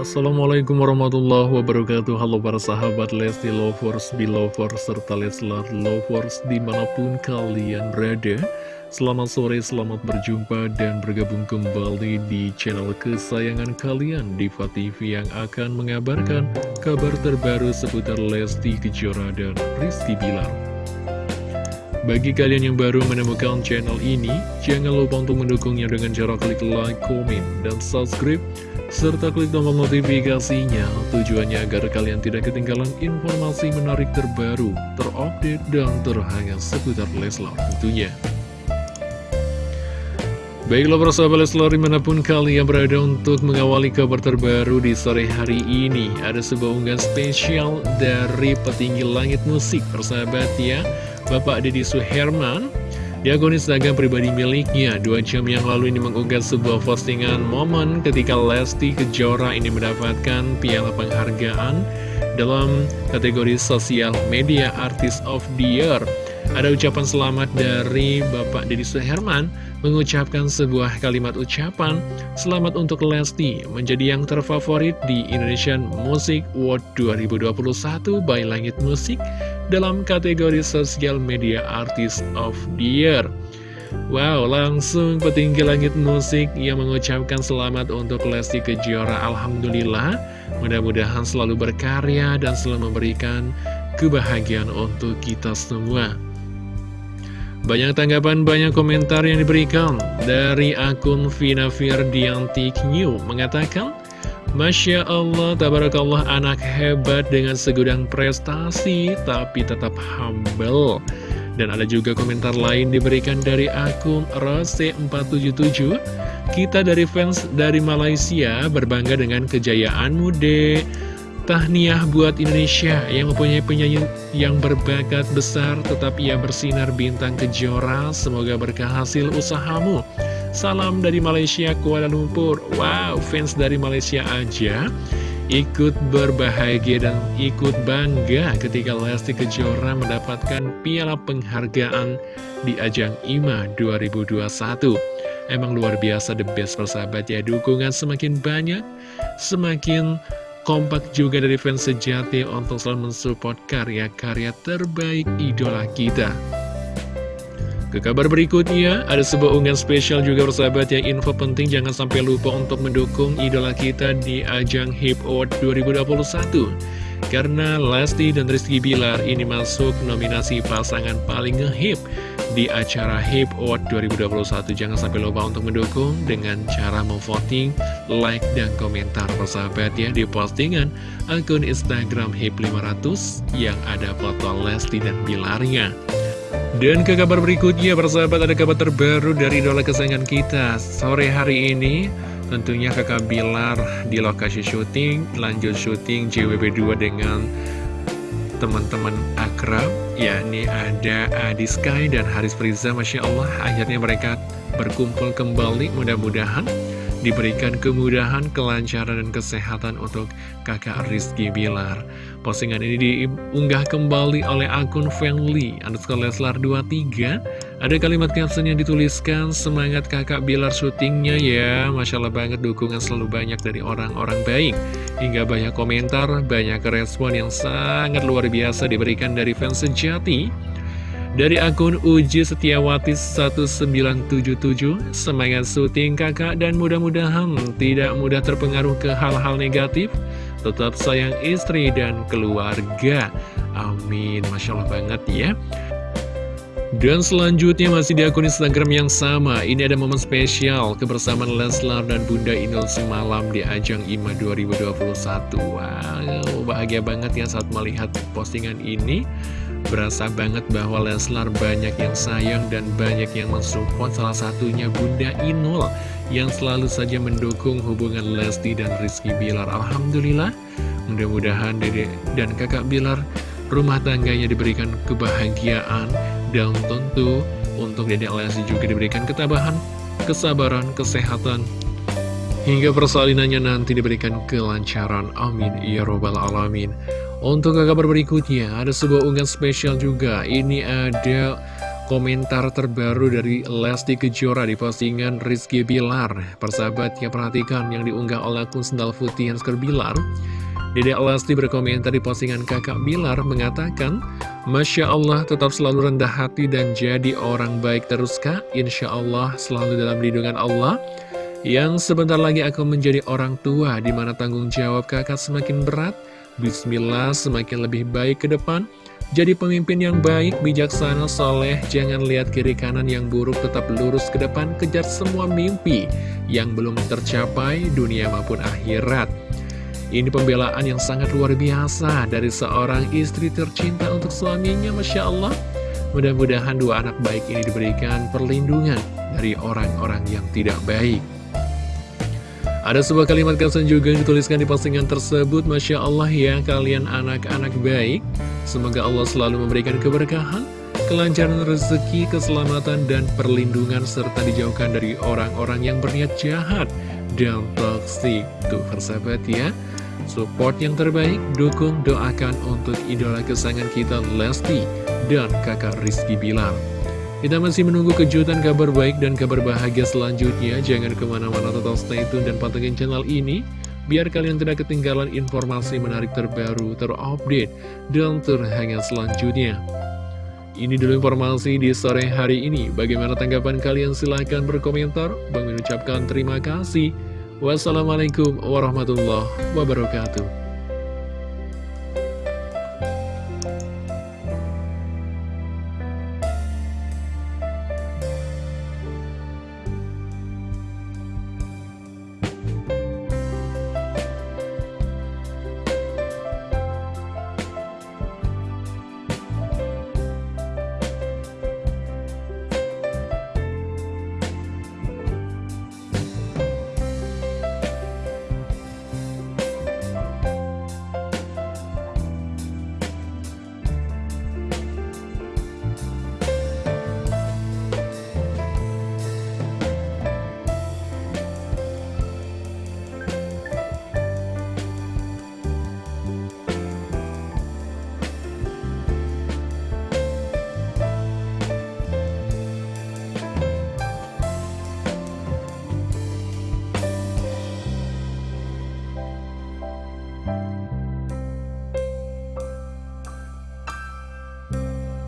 Assalamualaikum warahmatullahi wabarakatuh. Halo para sahabat Lesti Lovers, Belovers, serta Leslar Lovers di mana pun kalian berada. Selamat sore, selamat berjumpa dan bergabung kembali di channel kesayangan kalian Diva TV yang akan mengabarkan kabar terbaru seputar Lesti Kejora dan Rizky Bilar. Bagi kalian yang baru menemukan channel ini, jangan lupa untuk mendukungnya dengan cara klik like, komen, dan subscribe, serta klik tombol notifikasinya tujuannya agar kalian tidak ketinggalan informasi menarik terbaru, terupdate, dan terhangat seputar Leslar tentunya. Baiklah persahabat Leslar di mana pun kalian berada untuk mengawali kabar terbaru di sore hari ini Ada sebuah unggahan spesial dari petinggi langit musik persahabat ya Bapak Deddy Suherman di akun Instagram pribadi miliknya Dua jam yang lalu ini mengunggah sebuah postingan momen ketika Lesti Kejora ini mendapatkan piala penghargaan dalam kategori sosial media Artist of the Year Ada ucapan selamat dari Bapak Deddy Suherman mengucapkan sebuah kalimat ucapan Selamat untuk Lesti menjadi yang terfavorit di Indonesian Music Award 2021 by Langit Musik dalam kategori Social Media Artist of the Year. Wow, langsung petinggi langit musik yang mengucapkan selamat untuk Lesti Kejora. Alhamdulillah, mudah-mudahan selalu berkarya dan selalu memberikan kebahagiaan untuk kita semua. Banyak tanggapan, banyak komentar yang diberikan dari akun Vina Firdianti New mengatakan, Masya Allah, tabarakallah anak hebat dengan segudang prestasi, tapi tetap humble. Dan ada juga komentar lain diberikan dari akun Rose477. Kita dari fans dari Malaysia berbangga dengan kejayaanmu, dek. Tahniah buat Indonesia yang mempunyai penyanyi yang berbakat besar, tetap ia bersinar bintang kejora. Semoga berkah hasil usahamu. Salam dari Malaysia, Kuala Lumpur Wow, fans dari Malaysia aja ikut berbahagia dan ikut bangga ketika Lesti Kejora mendapatkan piala penghargaan di ajang IMA 2021 Emang luar biasa the best persahabat ya Dukungan semakin banyak Semakin kompak juga dari fans sejati Untuk selalu mensupport karya-karya terbaik idola kita ke kabar berikutnya, ada sebuah unggahan spesial juga bersahabat yang info penting jangan sampai lupa untuk mendukung idola kita di ajang HIP Award 2021. Karena Lesti dan Rizky Bilar ini masuk nominasi pasangan paling ngehip di acara HIP Award 2021. Jangan sampai lupa untuk mendukung dengan cara memvoting, like, dan komentar persahabat ya di postingan akun Instagram HIP 500 yang ada foto Lesti dan Bilarnya. Dan ke kabar berikutnya, persahabat ada kabar terbaru dari idola kesayangan kita Sore hari ini, tentunya kakak Bilar di lokasi syuting Lanjut syuting JWB2 dengan teman-teman akrab yakni ada Adi Sky dan Haris Priza Masya Allah, akhirnya mereka berkumpul kembali. Mudah-mudahan diberikan kemudahan, kelancaran, dan kesehatan untuk kakak Rizky Bilar. Postingan ini diunggah kembali oleh akun Fanly, underscore Leslar 23. Ada kalimat caption yang dituliskan, semangat kakak Bilar syutingnya ya. Masya Allah banget dukungan selalu banyak dari orang-orang baik. Hingga banyak komentar, banyak respon yang sangat luar biasa diberikan dari fans sejati. Dari akun Uji Setiawati 1977 Semangat syuting kakak dan mudah-mudahan tidak mudah terpengaruh ke hal-hal negatif Tetap sayang istri dan keluarga. Amin. Masya Allah banget ya. Dan selanjutnya masih di akun Instagram yang sama. Ini ada momen spesial kebersamaan Leslar dan Bunda Inul semalam di ajang IMA 2021 Wow, bahagia banget ya saat melihat postingan ini Berasa banget bahwa Leslar banyak yang sayang dan banyak yang mensupport salah satunya Bunda Inul yang selalu saja mendukung hubungan Lesti dan Rizky Bilar. Alhamdulillah, mudah-mudahan Dede dan kakak Bilar rumah tangganya diberikan kebahagiaan dan tentu untuk Dede Lesti juga diberikan ketabahan, kesabaran, kesehatan, hingga persalinannya nanti diberikan kelancaran. Amin. Ya Robbal Alamin. Untuk kabar berikutnya, ada sebuah unggahan spesial juga. Ini ada komentar terbaru dari Lesti Kejora di postingan Rizky Bilar. Persahabat yang perhatikan yang diunggah oleh akun Sendal Putih Hansker Bilar. Dedek Lesti berkomentar di postingan kakak Bilar mengatakan, Masya Allah tetap selalu rendah hati dan jadi orang baik terus kak, Insya Allah selalu dalam lindungan Allah. Yang sebentar lagi akan menjadi orang tua, di mana tanggung jawab kakak semakin berat. Bismillah semakin lebih baik ke depan. Jadi pemimpin yang baik, bijaksana, soleh, jangan lihat kiri kanan yang buruk, tetap lurus ke depan, kejar semua mimpi yang belum tercapai dunia maupun akhirat. Ini pembelaan yang sangat luar biasa dari seorang istri tercinta untuk suaminya, Masya Allah. Mudah-mudahan dua anak baik ini diberikan perlindungan dari orang-orang yang tidak baik. Ada sebuah kalimat kesan juga yang dituliskan di postingan tersebut Masya Allah ya kalian anak-anak baik. Semoga Allah selalu memberikan keberkahan Kelancaran rezeki, keselamatan, dan perlindungan Serta dijauhkan dari orang-orang yang berniat jahat Dan toksik Tuh persahabat ya. Support yang terbaik, dukung, doakan untuk idola kesayangan kita Lesti dan kakak Rizky Bilar kita masih menunggu kejutan kabar baik dan kabar bahagia selanjutnya. Jangan ke mana-mana tetap stay tune dan pantengin channel ini. Biar kalian tidak ketinggalan informasi menarik terbaru, terupdate, dan terhangat selanjutnya. Ini dulu informasi di sore hari ini. Bagaimana tanggapan kalian? Silahkan berkomentar. Bang mengucapkan terima kasih. Wassalamualaikum warahmatullahi wabarakatuh.